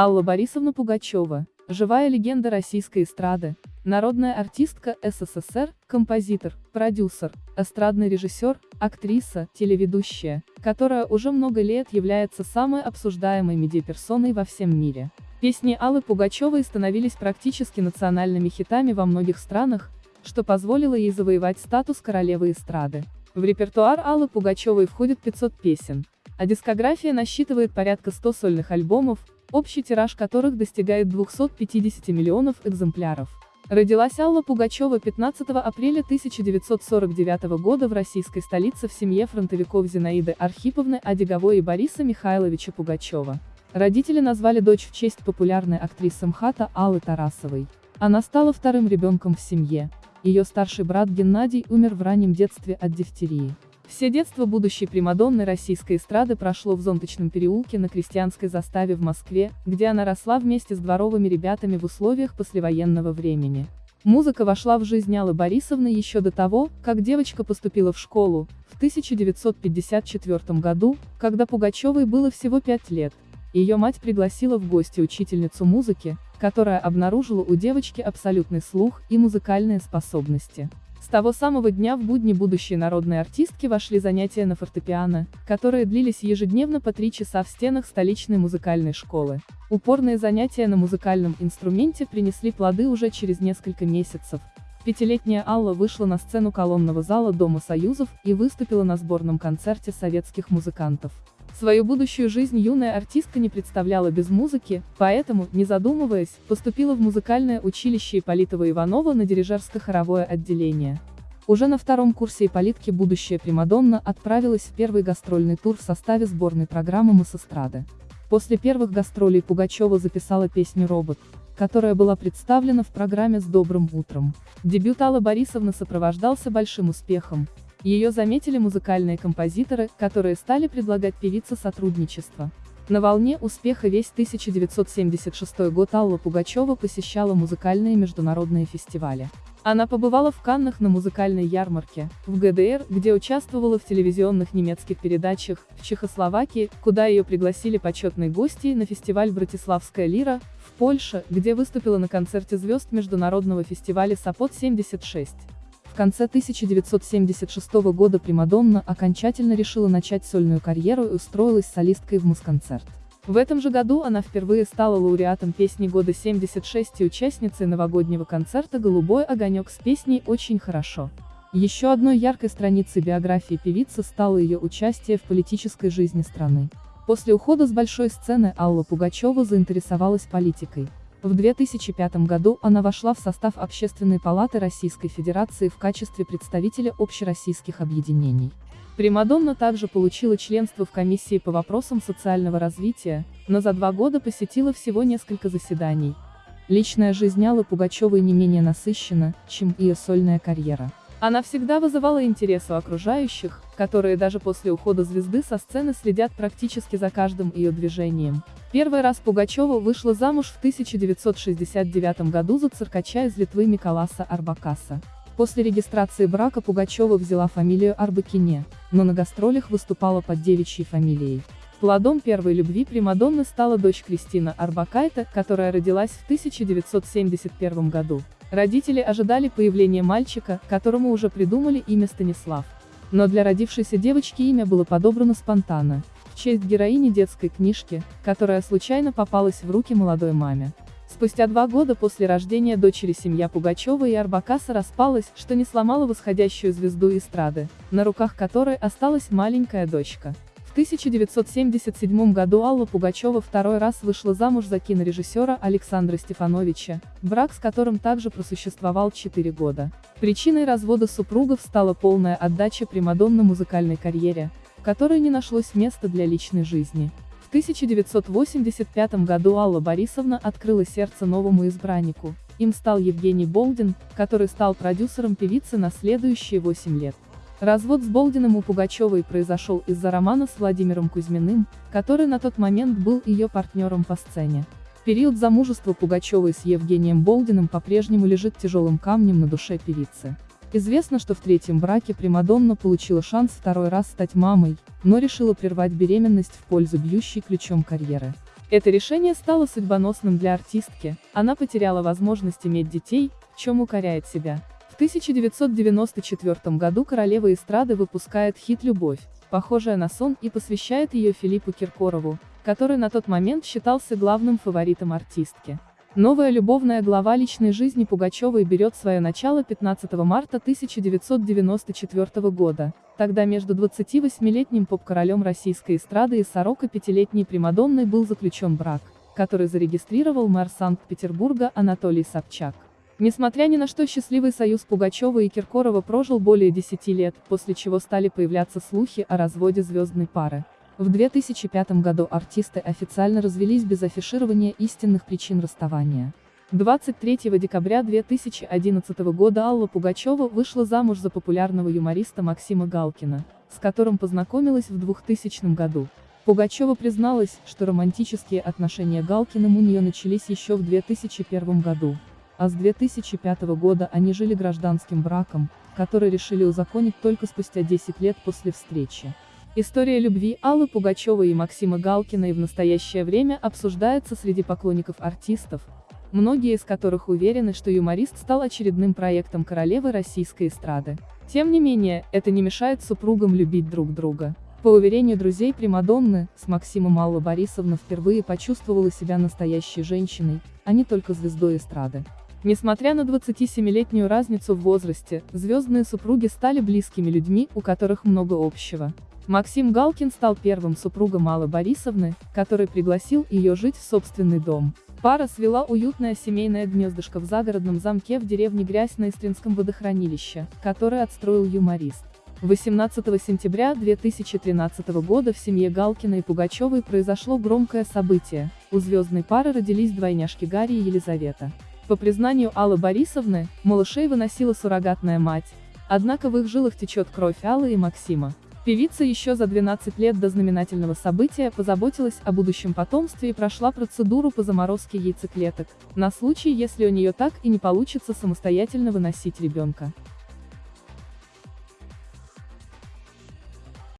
Алла Борисовна Пугачева, живая легенда российской эстрады, народная артистка СССР, композитор, продюсер, эстрадный режиссер, актриса, телеведущая, которая уже много лет является самой обсуждаемой медиаперсоной во всем мире. Песни Аллы Пугачевой становились практически национальными хитами во многих странах, что позволило ей завоевать статус королевы эстрады. В репертуар Аллы Пугачевой входит 500 песен, а дискография насчитывает порядка 100 сольных альбомов, общий тираж которых достигает 250 миллионов экземпляров. Родилась Алла Пугачева 15 апреля 1949 года в российской столице в семье фронтовиков Зинаиды Архиповны Одиговой и Бориса Михайловича Пугачева. Родители назвали дочь в честь популярной актрисы МХАТа Аллы Тарасовой. Она стала вторым ребенком в семье. Ее старший брат Геннадий умер в раннем детстве от дифтерии. Все детство будущей Примадонны российской эстрады прошло в Зонточном переулке на крестьянской заставе в Москве, где она росла вместе с дворовыми ребятами в условиях послевоенного времени. Музыка вошла в жизнь Аллы Борисовны еще до того, как девочка поступила в школу, в 1954 году, когда Пугачевой было всего пять лет. Ее мать пригласила в гости учительницу музыки, которая обнаружила у девочки абсолютный слух и музыкальные способности. С того самого дня в будни будущей народной артистки вошли занятия на фортепиано, которые длились ежедневно по три часа в стенах столичной музыкальной школы. Упорные занятия на музыкальном инструменте принесли плоды уже через несколько месяцев. Пятилетняя Алла вышла на сцену колонного зала Дома Союзов и выступила на сборном концерте советских музыкантов. Свою будущую жизнь юная артистка не представляла без музыки, поэтому, не задумываясь, поступила в музыкальное училище Ипполитова-Иванова на дирижерско-хоровое отделение. Уже на втором курсе Ипполитки будущая Примадонна отправилась в первый гастрольный тур в составе сборной программы «Моссестрады». После первых гастролей Пугачева записала песню «Робот», которая была представлена в программе «С добрым утром». Дебют Аллы Борисовны сопровождался большим успехом, ее заметили музыкальные композиторы, которые стали предлагать певице сотрудничество. На волне успеха весь 1976 год Алла Пугачева посещала музыкальные международные фестивали. Она побывала в Каннах на музыкальной ярмарке, в ГДР, где участвовала в телевизионных немецких передачах, в Чехословакии, куда ее пригласили почетные гости, на фестиваль «Братиславская лира», в Польше, где выступила на концерте звезд международного фестиваля «Сапот-76» конце 1976 года Примадонна окончательно решила начать сольную карьеру и устроилась солисткой в Мусконцерт. В этом же году она впервые стала лауреатом песни года 76 и участницей новогоднего концерта «Голубой огонек» с песней «Очень хорошо». Еще одной яркой страницей биографии певицы стало ее участие в политической жизни страны. После ухода с большой сцены Алла Пугачева заинтересовалась политикой. В 2005 году она вошла в состав Общественной палаты Российской Федерации в качестве представителя общероссийских объединений. Примадонна также получила членство в комиссии по вопросам социального развития, но за два года посетила всего несколько заседаний. Личная жизнь Аллы Пугачевой не менее насыщена, чем ее сольная карьера. Она всегда вызывала интерес у окружающих, которые даже после ухода звезды со сцены следят практически за каждым ее движением. Первый раз Пугачева вышла замуж в 1969 году за циркача из Литвы Миколаса Арбакаса. После регистрации брака Пугачева взяла фамилию Арбакине, но на гастролях выступала под девичьей фамилией. Плодом первой любви Примадонны стала дочь Кристина Арбакайта, которая родилась в 1971 году. Родители ожидали появления мальчика, которому уже придумали имя Станислав. Но для родившейся девочки имя было подобрано спонтанно, в честь героини детской книжки, которая случайно попалась в руки молодой маме. Спустя два года после рождения дочери семья Пугачева и Арбакаса распалась, что не сломало восходящую звезду эстрады, на руках которой осталась маленькая дочка. 1977 году Алла Пугачева второй раз вышла замуж за кинорежиссера Александра Стефановича, брак с которым также просуществовал 4 года. Причиной развода супругов стала полная отдача Примадонна музыкальной карьере, в которой не нашлось места для личной жизни. В 1985 году Алла Борисовна открыла сердце новому избраннику. Им стал Евгений Болдин, который стал продюсером певицы на следующие 8 лет. Развод с Болдиным у Пугачевой произошел из-за романа с Владимиром Кузьминым, который на тот момент был ее партнером по сцене. Период замужества Пугачевой с Евгением Болдиным по-прежнему лежит тяжелым камнем на душе певицы. Известно, что в третьем браке Примадонна получила шанс второй раз стать мамой, но решила прервать беременность в пользу бьющей ключом карьеры. Это решение стало судьбоносным для артистки, она потеряла возможность иметь детей, в чем укоряет себя. В 1994 году королева эстрады выпускает хит «Любовь», похожая на сон и посвящает ее Филиппу Киркорову, который на тот момент считался главным фаворитом артистки. Новая любовная глава личной жизни Пугачевой берет свое начало 15 марта 1994 года. Тогда между 28-летним поп-королем российской эстрады и 45-летней Примадонной был заключен брак, который зарегистрировал мэр Санкт-Петербурга Анатолий Собчак. Несмотря ни на что счастливый союз Пугачева и Киркорова прожил более 10 лет, после чего стали появляться слухи о разводе звездной пары. В 2005 году артисты официально развелись без афиширования истинных причин расставания. 23 декабря 2011 года Алла Пугачева вышла замуж за популярного юмориста Максима Галкина, с которым познакомилась в 2000 году. Пугачева призналась, что романтические отношения Галкиным у нее начались еще в 2001 году, а с 2005 года они жили гражданским браком, который решили узаконить только спустя 10 лет после встречи. История любви Аллы Пугачевой и Максима Галкина и в настоящее время обсуждается среди поклонников артистов, многие из которых уверены, что юморист стал очередным проектом королевы российской эстрады. Тем не менее, это не мешает супругам любить друг друга. По уверению друзей Примадонны, с Максимом Алла Борисовна впервые почувствовала себя настоящей женщиной, а не только звездой эстрады. Несмотря на 27-летнюю разницу в возрасте, звездные супруги стали близкими людьми, у которых много общего. Максим Галкин стал первым супругом Аллы Борисовны, который пригласил ее жить в собственный дом. Пара свела уютное семейное гнездышко в загородном замке в деревне Грязь на Истринском водохранилище, который отстроил юморист. 18 сентября 2013 года в семье Галкина и Пугачевой произошло громкое событие. У звездной пары родились двойняшки Гарри и Елизавета. По признанию Аллы Борисовны, малышей выносила суррогатная мать. Однако в их жилах течет кровь Аллы и Максима. Певица еще за 12 лет до знаменательного события позаботилась о будущем потомстве и прошла процедуру по заморозке яйцеклеток, на случай, если у нее так и не получится самостоятельно выносить ребенка.